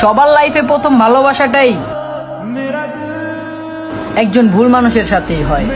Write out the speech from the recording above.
সবার লাইফে প্রথম ভালোবাসাটাই একজন ভুল মানুষের সাথেই হয়।